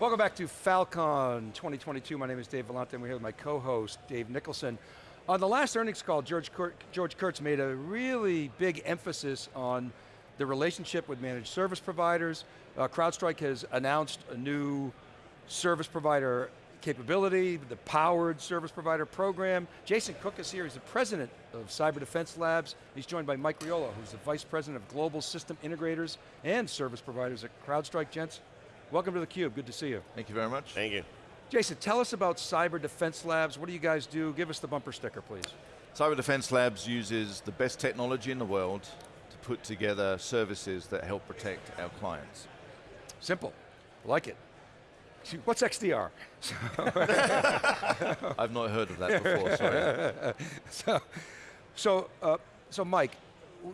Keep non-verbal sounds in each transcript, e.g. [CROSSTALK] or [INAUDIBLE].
Welcome back to Falcon 2022. My name is Dave Vellante and we're here with my co-host, Dave Nicholson. On the last earnings call, George, Kur George Kurtz made a really big emphasis on the relationship with managed service providers. Uh, CrowdStrike has announced a new service provider capability, the powered service provider program. Jason Cook is here, he's the president of Cyber Defense Labs. He's joined by Mike Riolo, who's the vice president of global system integrators and service providers at CrowdStrike. Gents, Welcome to theCUBE, good to see you. Thank you very much. Thank you. Jason, tell us about Cyber Defense Labs. What do you guys do? Give us the bumper sticker, please. Cyber Defense Labs uses the best technology in the world to put together services that help protect our clients. Simple, like it. What's XDR? [LAUGHS] I've not heard of that before, sorry. [LAUGHS] so, so, uh, so Mike,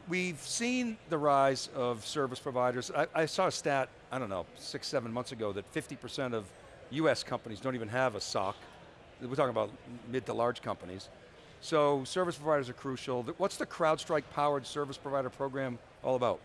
we've seen the rise of service providers. I, I, saw a stat, I don't know, six, seven months ago that 50% of US companies don't even have a SOC. We're talking about mid to large companies. So service providers are crucial. What's the CrowdStrike powered service provider program all about?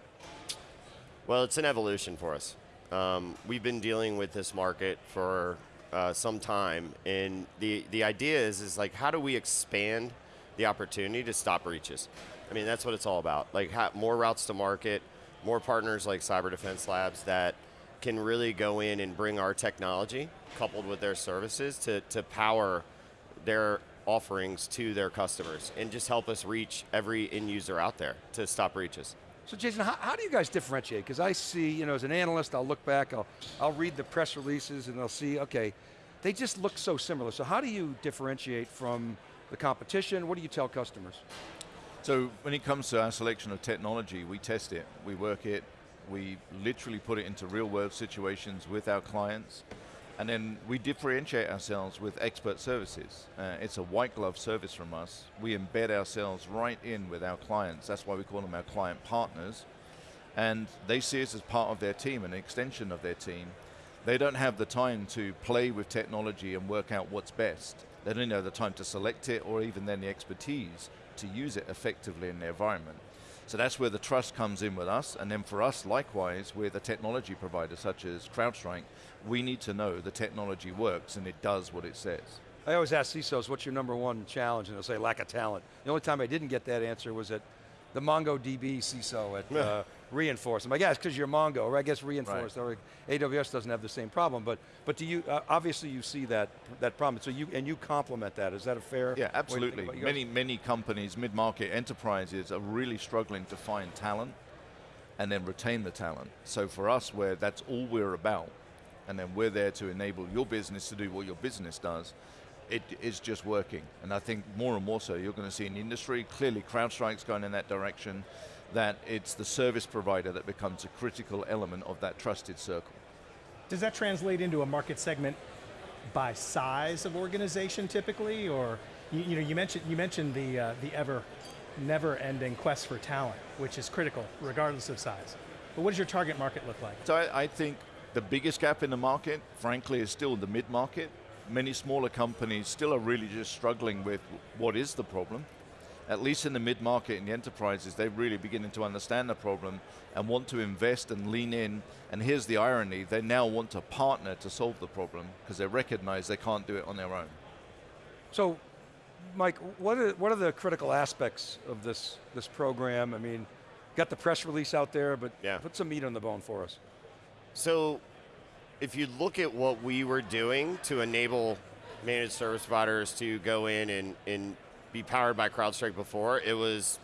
Well, it's an evolution for us. Um, we've been dealing with this market for uh, some time, and the, the idea is, is like, how do we expand the opportunity to stop breaches? I mean, that's what it's all about. Like more routes to market, more partners like Cyber Defense Labs that can really go in and bring our technology coupled with their services to, to power their offerings to their customers and just help us reach every end user out there to stop breaches. So Jason, how, how do you guys differentiate? Because I see, you know, as an analyst, I'll look back, I'll, I'll read the press releases and I'll see, okay, they just look so similar. So how do you differentiate from the competition? What do you tell customers? So when it comes to our selection of technology, we test it, we work it, we literally put it into real world situations with our clients, and then we differentiate ourselves with expert services. Uh, it's a white glove service from us. We embed ourselves right in with our clients. That's why we call them our client partners. And they see us as part of their team, an extension of their team. They don't have the time to play with technology and work out what's best. They don't have the time to select it or even then the expertise to use it effectively in the environment. So that's where the trust comes in with us, and then for us, likewise, with a technology provider such as CrowdStrike, we need to know the technology works and it does what it says. I always ask CISOs, what's your number one challenge? And they'll say, lack of talent. The only time I didn't get that answer was at the MongoDB CISO at [LAUGHS] uh, Reinforce. I'm like, yeah, it's because you're Mongo, or I guess Reinforce, right. or AWS doesn't have the same problem, but but do you, uh, obviously you see that that problem, so you, and you complement that, is that a fair Yeah, absolutely. Many, many companies, mid-market enterprises are really struggling to find talent and then retain the talent. So for us, where that's all we're about, and then we're there to enable your business to do what your business does, it is just working. And I think more and more so, you're going to see in the industry, clearly CrowdStrike's going in that direction, that it's the service provider that becomes a critical element of that trusted circle. Does that translate into a market segment by size of organization typically, or you, you know, you mentioned, you mentioned the, uh, the ever, never-ending quest for talent, which is critical regardless of size. But what does your target market look like? So I, I think the biggest gap in the market, frankly, is still the mid-market many smaller companies still are really just struggling with what is the problem. At least in the mid-market and the enterprises, they're really beginning to understand the problem and want to invest and lean in. And here's the irony, they now want to partner to solve the problem because they recognize they can't do it on their own. So, Mike, what are, what are the critical aspects of this, this program? I mean, got the press release out there, but yeah. put some meat on the bone for us. So if you look at what we were doing to enable managed service providers to go in and, and be powered by CrowdStrike before, it was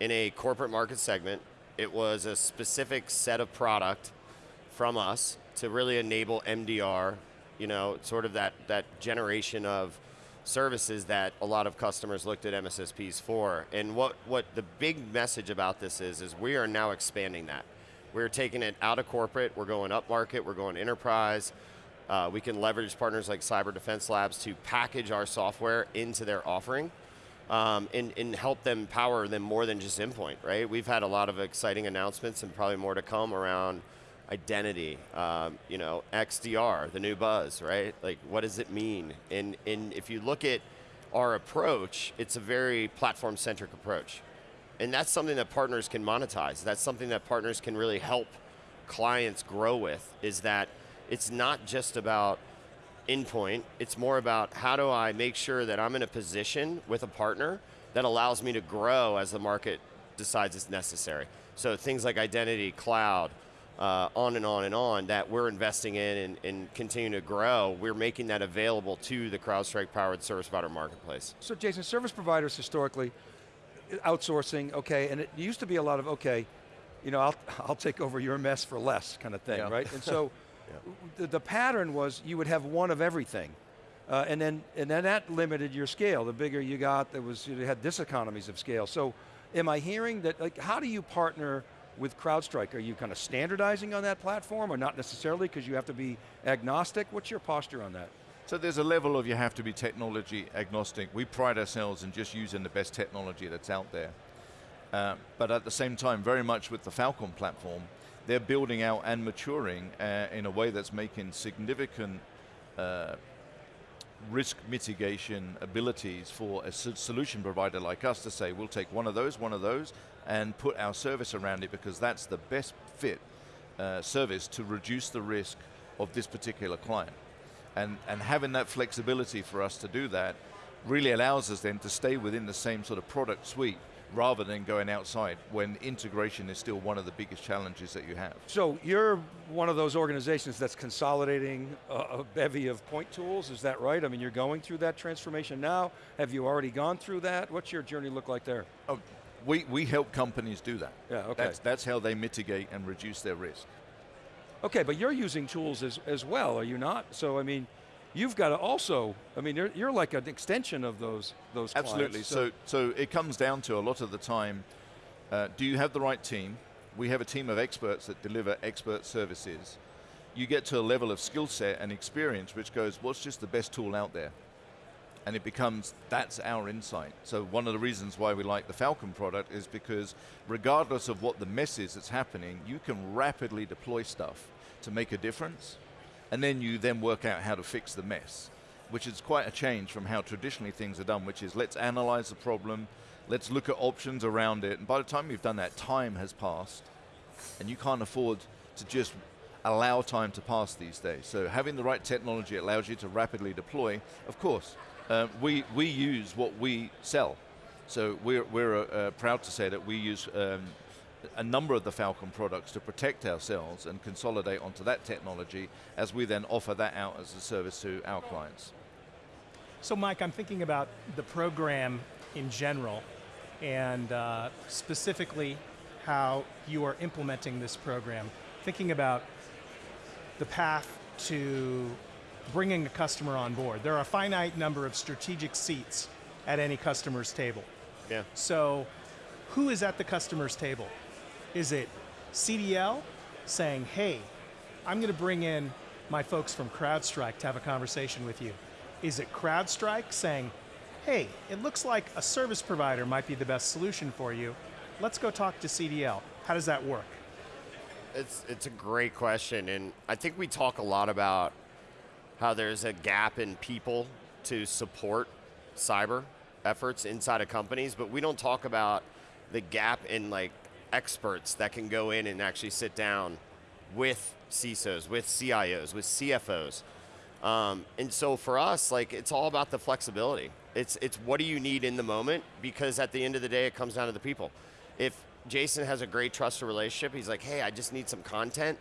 in a corporate market segment. It was a specific set of product from us to really enable MDR, you know, sort of that, that generation of services that a lot of customers looked at MSSPs for. And what, what the big message about this is, is we are now expanding that. We're taking it out of corporate, we're going up market, we're going enterprise. Uh, we can leverage partners like Cyber Defense Labs to package our software into their offering um, and, and help them power them more than just endpoint, right? We've had a lot of exciting announcements and probably more to come around identity, um, you know, XDR, the new buzz, right? Like, what does it mean? And, and if you look at our approach, it's a very platform-centric approach. And that's something that partners can monetize. That's something that partners can really help clients grow with, is that it's not just about endpoint, it's more about how do I make sure that I'm in a position with a partner that allows me to grow as the market decides it's necessary. So things like identity, cloud, uh, on and on and on that we're investing in and, and continue to grow, we're making that available to the CrowdStrike powered service provider marketplace. So Jason, service providers historically, outsourcing, okay, and it used to be a lot of, okay, you know, I'll, [LAUGHS] I'll take over your mess for less kind of thing, Yeah. right? And so [LAUGHS] the, the pattern was you would have one of everything. Uh, and then and then that limited your scale. The bigger you got, there was you had diseconomies of scale. So, am I hearing that? Like, how do you partner with CrowdStrike? Are you kind of standardizing on that platform, or not necessarily because you have to be agnostic? What's your posture on that? So there's a level of you have to be technology agnostic. We pride ourselves in just using the best technology that's out there. Uh, but at the same time, very much with the Falcon platform, they're building out and maturing uh, in a way that's making significant uh, risk mitigation abilities for a solution provider like us to say, we'll take one of those, one of those, and put our service around it because that's the best fit uh, service to reduce the risk of this particular client. And, and having that flexibility for us to do that really allows us then to stay within the same sort of product suite rather than going outside when integration is still one of the biggest challenges that you have. So you're one of those organizations that's consolidating a, a bevy of point tools, is that right? I mean, you're going through that transformation now. Have you already gone through that? What's your journey look like there? Oh, we, we help companies do that. Yeah, okay. That's, that's how they mitigate and reduce their risk. Okay, but you're using tools as, as well, are you not? So I mean, you've got to also, I mean, you're, you're like an extension of those, those Absolutely. clients. So, so it comes down to a lot of the time, uh, do you have the right team? We have a team of experts that deliver expert services. You get to a level of skill set and experience which goes, what's just the best tool out there? And it becomes, that's our insight. So one of the reasons why we like the Falcon product is because regardless of what the mess is that's happening, you can rapidly deploy stuff to make a difference and then you then work out how to fix the mess, which is quite a change from how traditionally things are done, which is let's analyze the problem, let's look at options around it, and by the time you've done that, time has passed, and you can't afford to just allow time to pass these days. So having the right technology allows you to rapidly deploy. Of course, uh, we, we use what we sell. So we're, we're uh, proud to say that we use um, a number of the Falcon products to protect ourselves and consolidate onto that technology as we then offer that out as a service to our clients. So Mike, I'm thinking about the program in general and uh, specifically how you are implementing this program. Thinking about the path to bringing a customer on board. There are a finite number of strategic seats at any customer's table. Yeah. So who is at the customer's table? Is it CDL saying, hey, I'm going to bring in my folks from CrowdStrike to have a conversation with you? Is it CrowdStrike saying, hey, it looks like a service provider might be the best solution for you. Let's go talk to CDL. How does that work? It's it's a great question, and I think we talk a lot about how there's a gap in people to support cyber efforts inside of companies, but we don't talk about the gap in like experts that can go in and actually sit down with CISOs, with CIOs, with CFOs. Um, and so for us, like it's all about the flexibility. It's it's what do you need in the moment because at the end of the day, it comes down to the people. If Jason has a great trusted relationship, he's like, hey, I just need some content.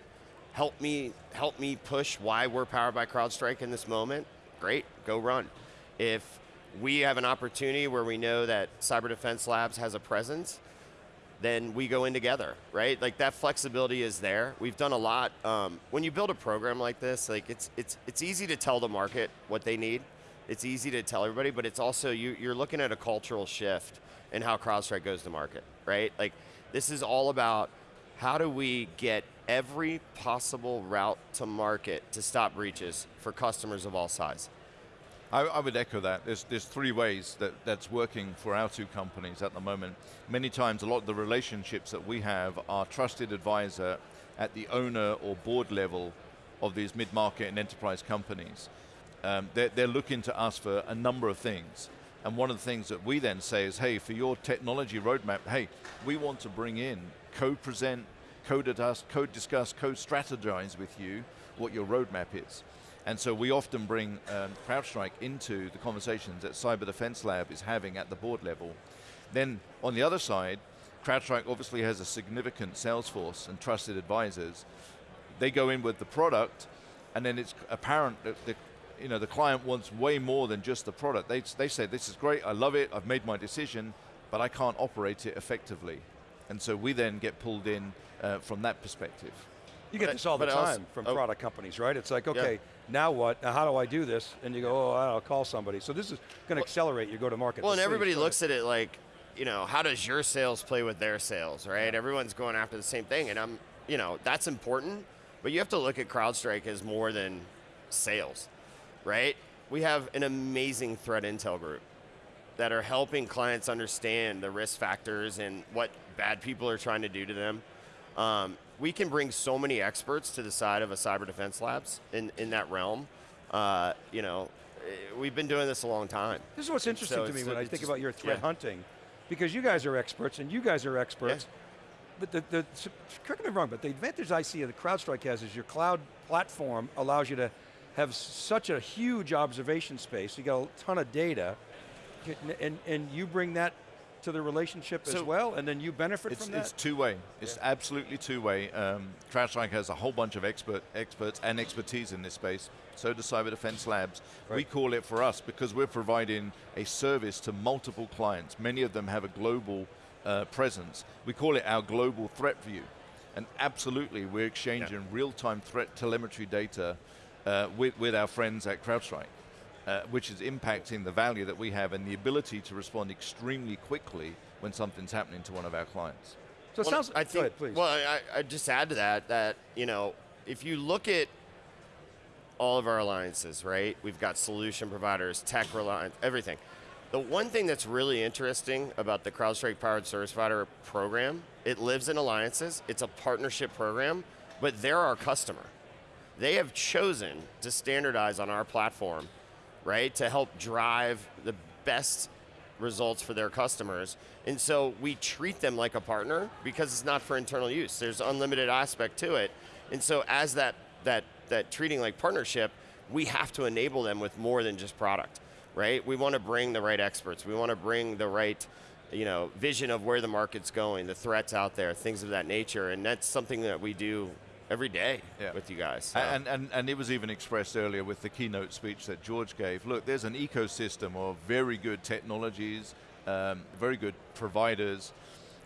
Help me help me push why we're powered by CrowdStrike in this moment. Great, go run. If we have an opportunity where we know that Cyber Defense Labs has a presence, then we go in together, right? Like that flexibility is there. We've done a lot. Um, when you build a program like this, like it's it's it's easy to tell the market what they need. It's easy to tell everybody, but it's also you, you're looking at a cultural shift in how CrowdStrike goes to market, right? Like this is all about how do we get every possible route to market to stop breaches for customers of all size. I, I would echo that. There's, there's three ways that that's working for our two companies at the moment. Many times, a lot of the relationships that we have are trusted advisor at the owner or board level of these mid-market and enterprise companies. Um, they're, they're looking to us for a number of things. And one of the things that we then say is, hey, for your technology roadmap, hey, we want to bring in, co-present, co-discuss, co-discuss, co-strategize with you what your roadmap is. And so we often bring um, CrowdStrike into the conversations that Cyber Defense Lab is having at the board level. Then on the other side, CrowdStrike obviously has a significant sales force and trusted advisors. They go in with the product, and then it's apparent that the, you know, the client wants way more than just the product. They, they say, this is great, I love it, I've made my decision, but I can't operate it effectively. And so we then get pulled in uh, from that perspective. You get But- this all the also- time from oh. product companies, right? It's like, okay, now what? Now how do I do this? And you go, oh, I'll call somebody. So this is going to accelerate your go-to-market. Well, and everybody looks at it like, you know, how does your sales play with their sales, right? Everyone's going after the same thing, and I'm, you know, that's important. But you have to look at CrowdStrike as more than sales, right? We have an amazing threat intel group that are helping clients understand the risk factors and what bad people are trying to do to them. Um, we can bring so many experts to the side of a cyber defense labs in, in that realm. Uh, you know, eh, we've been doing this a long time. This is what's interesting So to me when I think just- about your threat yeah. hunting, because you guys are experts and you guys are experts. But the, the, correct me if I'm wrong, but the advantage I see of that CrowdStrike has is your cloud platform allows you to have such a huge observation space. You got a ton of data, and, and you bring that to the relationship as well, and then you benefit from that. it's two-way. It's absolutely two-way. Um, CrowdStrike has a whole bunch of expert experts and expertise in this space. So does Cyber Defense Labs. We call it for us because we're providing a service to multiple clients. Many of them have a global uh, presence. We call it our global threat view. And absolutely, we're exchanging real-time threat telemetry data uh, with, with our friends at CrowdStrike. Uh, which is impacting the value that we have and the ability to respond extremely quickly when something's happening to one of our clients. so it sounds. I go think. ahead, please. Well, I, I just add to that that you know if you look at all of our alliances, right? We've got solution providers, tech reliance, everything. The one thing that's really interesting about the CrowdStrike Powered Service Provider program, it lives in alliances. It's a partnership program, but they're our customer. They have chosen to standardize on our platform, right, to help drive the best results for their customers. And so we treat them like a partner because it's not for internal use. There's unlimited aspect to it. And so as that that that treating like partnership, we have to enable them with more than just product, right? We want to bring the right experts. We want to bring the right you know, vision of where the market's going, the threats out there, things of that nature, and that's something that we do every day Yeah. with you guys. so. And, and, and it was even expressed earlier with the keynote speech that George gave. Look, there's an ecosystem of very good technologies, um, very good providers,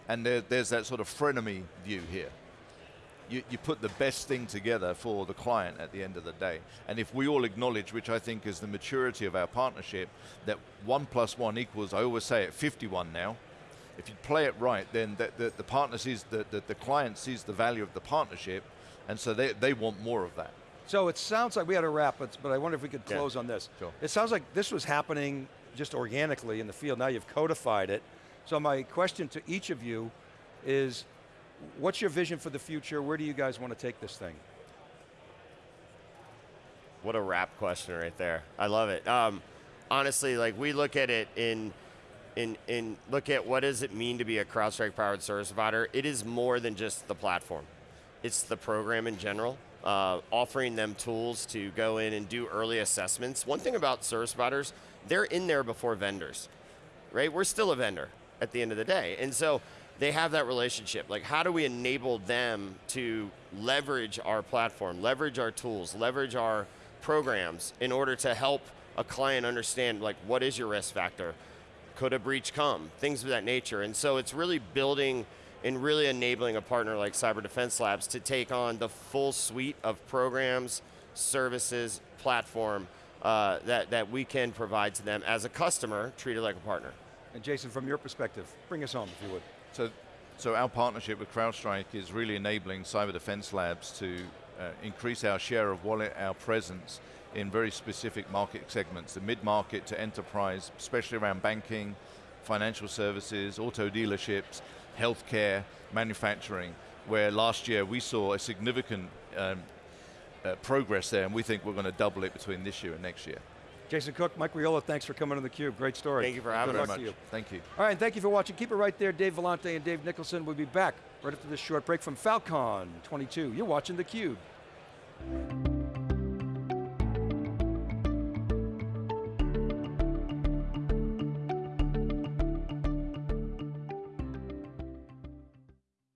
and there, there's that sort of frenemy view here. You, you put the best thing together for the client at the end of the day. And if we all acknowledge, which I think is the maturity of our partnership, that one plus one equals, I always say it, 51 now. If you play it right, then the, the, the partner sees, the, the, the client sees the value of the partnership, and so they, they want more of that. So it sounds like we had a wrap, but, but I wonder if we could Yeah. close on this. Sure. It sounds like this was happening just organically in the field. Now you've codified it. So my question to each of you is, what's your vision for the future? Where do you guys want to take this thing? What a wrap question right there. I love it. Um, honestly, like we look at it in, in, in look at what does it mean to be a CrowdStrike powered service provider. It is more than just the platform. It's the program in general. Uh, offering them tools to go in and do early assessments. One thing about service providers, they're in there before vendors, right? We're still a vendor at the end of the day, and so they have that relationship. Like, how do we enable them to leverage our platform, leverage our tools, leverage our programs in order to help a client understand like what is your risk factor? Could a breach come? Things of that nature. And so it's really building and really enabling a partner like Cyber Defense Labs to take on the full suite of programs, services, platform uh, that, that we can provide to them as a customer, treated like a partner. And Jason, from your perspective, bring us home if you would. So, so our partnership with CrowdStrike is really enabling Cyber Defense Labs to uh, increase our share of wallet, our presence in very specific market segments, the mid-market to enterprise, especially around banking, financial services, auto dealerships, healthcare, manufacturing, where last year we saw a significant um, uh, progress there, and we think we're going to double it between this year and next year. Jason Cook, Mike Riola, thanks for coming on theCUBE. Great story. Thank you for having Good us. luck to you. Thank you. All right, and thank you for watching. Keep it right there. Dave Vellante and Dave Nicholson will be back right after this short break from Falcon 22. You're watching theCUBE.